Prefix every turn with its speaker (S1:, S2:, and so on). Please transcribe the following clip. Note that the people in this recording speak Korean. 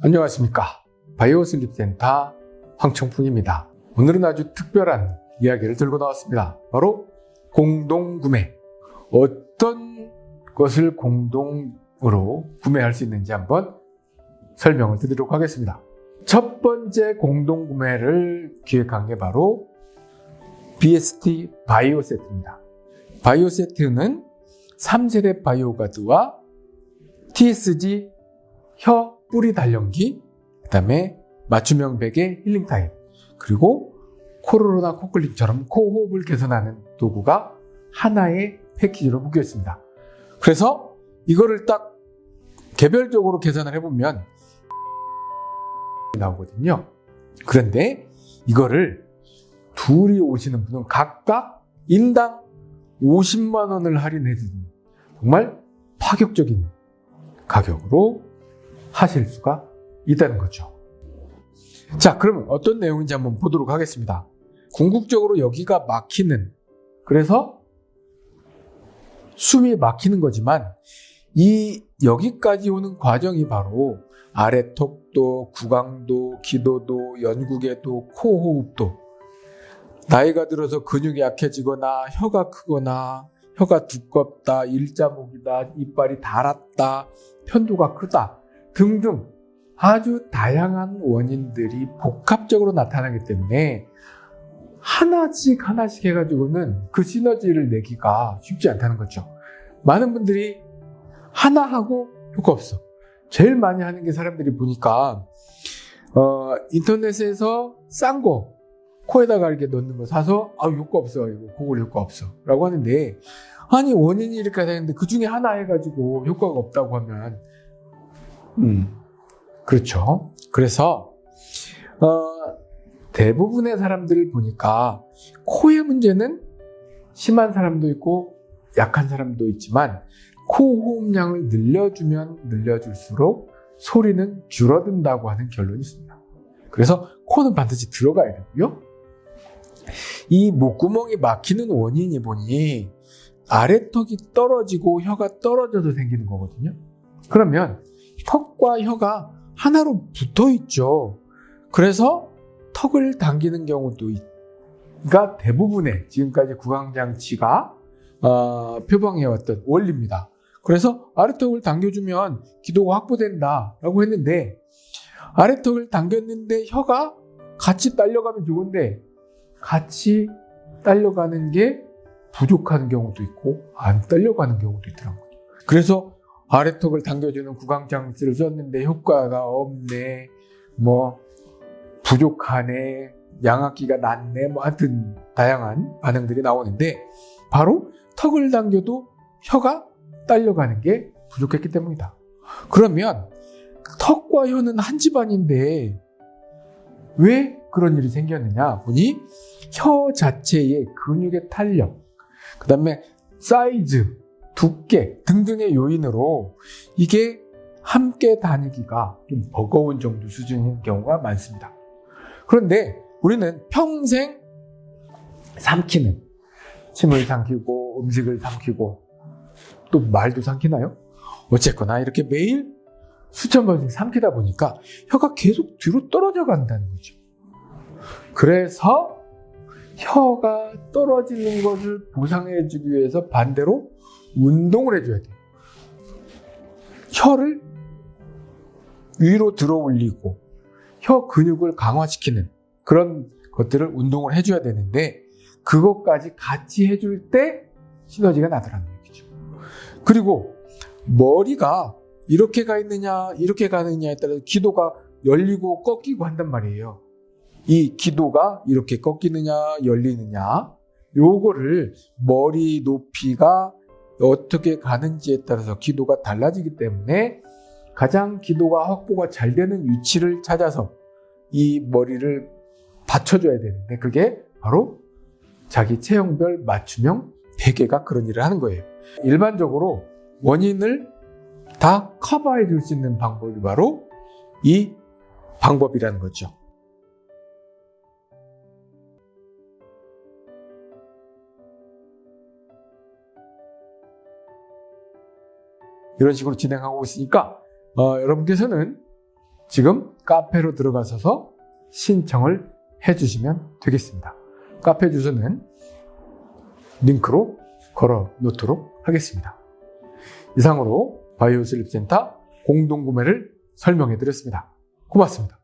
S1: 안녕하십니까. 바이오 슬립 센터 황청풍입니다. 오늘은 아주 특별한 이야기를 들고 나왔습니다. 바로 공동구매. 어떤 것을 공동으로 구매할 수 있는지 한번 설명을 드리도록 하겠습니다. 첫 번째 공동구매를 기획한 게 바로 BST 바이오 세트입니다. 바이오 세트는 3세대 바이오 가드와 TSG 혀 뿌리 단련기, 그 다음에 맞춤형 베개 healing time, 그리고 코로나 코클링처럼 코호흡을 개선하는 도구가 하나의 패키지로 묶여 있습니다. 그래서 이거를 딱 개별적으로 계산을 해보면 나오거든요. 그런데 이거를 둘이 오시는 분은 각각 인당 50만 원을 할인해주는 정말 파격적인 가격으로 하실 수가 있다는 거죠. 자, 그러면 어떤 내용인지 한번 보도록 하겠습니다. 궁극적으로 여기가 막히는, 그래서 숨이 막히는 거지만, 이 여기까지 오는 과정이 바로 아래턱도, 구강도, 기도도, 연구개도, 코호흡도, 나이가 들어서 근육이 약해지거나 혀가 크거나 혀가 두껍다, 일자목이다, 이빨이 닳았다, 편도가 크다 등등 아주 다양한 원인들이 복합적으로 나타나기 때문에 하나씩 하나씩 해가지고는 그 시너지를 내기가 쉽지 않다는 거죠. 많은 분들이 하나 하고 효과 없어. 제일 많이 하는 게 사람들이 보니까 어, 인터넷에서 싼 거 코에다가 이렇게 넣는 거 사서 아 효과 없어 이거 그걸 효과 없어 라고 하는데 아니 원인이 이렇게 되는데 그 중에 하나 해가지고 효과가 없다고 하면 음 그렇죠 그래서 어, 대부분의 사람들을 보니까 코의 문제는 심한 사람도 있고 약한 사람도 있지만 코 호흡량을 늘려주면 늘려줄수록 소리는 줄어든다고 하는 결론이 있습니다. 그래서 코는 반드시 들어가야 되고요. 이 목구멍이 막히는 원인이 보니 아래턱이 떨어지고 혀가 떨어져서 생기는 거거든요. 그러면 턱과 혀가 하나로 붙어 있죠. 그래서 턱을 당기는 경우도 가 대부분의 지금까지 구강장치가 어, 표방해왔던 원리입니다. 그래서 아래턱을 당겨주면 기도가 확보된다라고 했는데 아래턱을 당겼는데 혀가 같이 딸려가면 좋은데 같이 딸려가는 게 부족한 경우도 있고 안 딸려가는 경우도 있더라고요. 그래서 아래턱을 당겨주는 구강장치를 썼는데 효과가 없네, 뭐 부족하네, 양압기가 낮네, 뭐 하여튼 다양한 반응들이 나오는데 바로 턱을 당겨도 혀가 딸려가는 게 부족했기 때문이다. 그러면 턱과 혀는 한 집안인데 왜 그런 일이 생겼느냐 보니 혀 자체의 근육의 탄력, 그 다음에 사이즈, 두께 등등의 요인으로 이게 함께 다니기가 좀 버거운 정도 수준인 경우가 많습니다. 그런데 우리는 평생 삼키는 침을 삼키고 음식을 삼키고 또 말도 삼키나요? 어쨌거나 이렇게 매일 수천 번씩 삼키다 보니까 혀가 계속 뒤로 떨어져 간다는 거죠. 그래서 혀가 떨어지는 것을 보상해 주기 위해서 반대로 운동을 해줘야 돼요. 혀를 위로 들어 올리고 혀 근육을 강화시키는 그런 것들을 운동을 해줘야 되는데 그것까지 같이 해줄 때 시너지가 나더라는 얘기죠. 그리고 머리가 이렇게 가 있느냐 이렇게 가느냐에 따라서 기도가 열리고 꺾이고 한단 말이에요. 이 기도가 이렇게 꺾이느냐 열리느냐 요거를 머리 높이가 어떻게 가는지에 따라서 기도가 달라지기 때문에 가장 기도가 확보가 잘 되는 위치를 찾아서 이 머리를 받쳐줘야 되는데 그게 바로 자기 체형별 맞춤형 베개가 그런 일을 하는 거예요. 일반적으로 원인을 다 커버해 줄 수 있는 방법이 바로 이 방법이라는 거죠. 이런 식으로 진행하고 있으니까 어, 여러분께서는 지금 카페로 들어가셔서 신청을 해주시면 되겠습니다. 카페 주소는 링크로 걸어 놓도록 하겠습니다. 이상으로 바이오 슬립센터 공동구매를 설명해 드렸습니다. 고맙습니다.